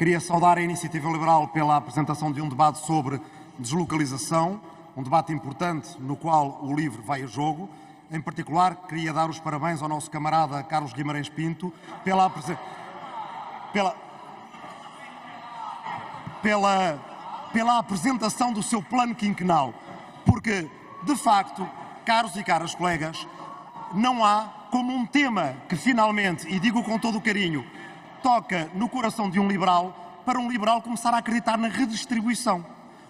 Queria saudar a Iniciativa Liberal pela apresentação de um debate sobre deslocalização, um debate importante no qual o LIVRE vai a jogo. Em particular, queria dar os parabéns ao nosso camarada Carlos Guimarães Pinto pela, pela, pela, pela apresentação do seu plano quinquenal. Porque, de facto, caros e caras colegas, não há como um tema que finalmente, e digo com todo o carinho, toca no coração de um liberal para um liberal começar a acreditar na redistribuição.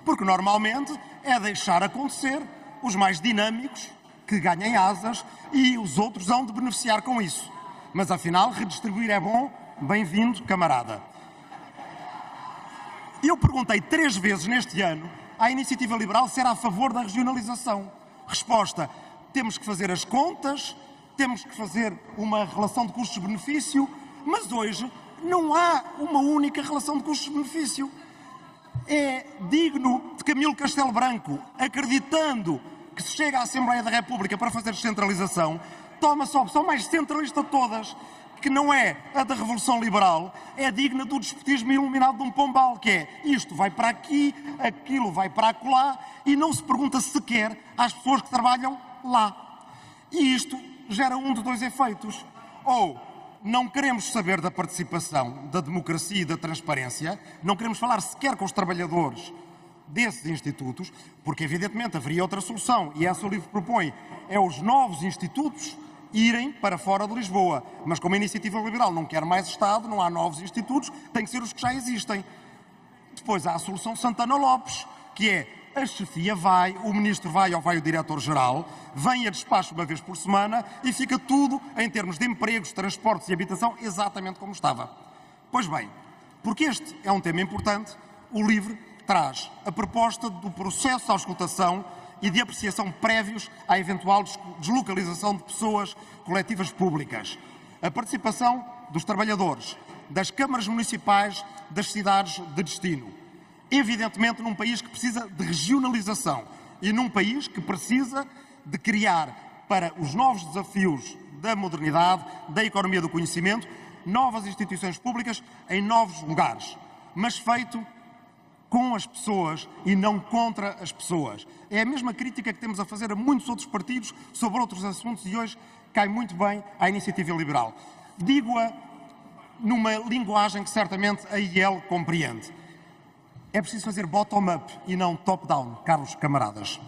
Porque normalmente é deixar acontecer os mais dinâmicos que ganhem asas e os outros hão de beneficiar com isso. Mas afinal, redistribuir é bom, bem-vindo, camarada. Eu perguntei três vezes neste ano à iniciativa liberal se era a favor da regionalização. Resposta: temos que fazer as contas, temos que fazer uma relação de custos-benefício, mas hoje não há uma única relação de custos-benefício. É digno de Camilo Castelo Branco, acreditando que se chega à Assembleia da República para fazer descentralização, toma-se a opção mais centralista de todas, que não é a da Revolução Liberal, é digna do despotismo iluminado de um pombal, que é isto vai para aqui, aquilo vai para acolá, e não se pergunta sequer às pessoas que trabalham lá. E isto gera um de dois efeitos. Ou não queremos saber da participação, da democracia e da transparência, não queremos falar sequer com os trabalhadores desses institutos, porque evidentemente haveria outra solução, e essa o livro propõe, é os novos institutos irem para fora de Lisboa. Mas como a iniciativa liberal não quer mais Estado, não há novos institutos, tem que ser os que já existem. Depois há a solução Santana Lopes, que é a chefia vai, o ministro vai ou vai o diretor-geral, vem a despacho uma vez por semana e fica tudo, em termos de empregos, transportes e habitação, exatamente como estava. Pois bem, porque este é um tema importante, o LIVRE traz a proposta do processo de auscultação e de apreciação prévios à eventual deslocalização de pessoas coletivas públicas. A participação dos trabalhadores, das câmaras municipais das cidades de destino. Evidentemente, num país que precisa de regionalização e num país que precisa de criar para os novos desafios da modernidade, da economia do conhecimento, novas instituições públicas em novos lugares, mas feito com as pessoas e não contra as pessoas. É a mesma crítica que temos a fazer a muitos outros partidos sobre outros assuntos e hoje cai muito bem à iniciativa liberal. Digo-a numa linguagem que certamente a IEL compreende. É preciso fazer bottom-up e não top-down, caros camaradas.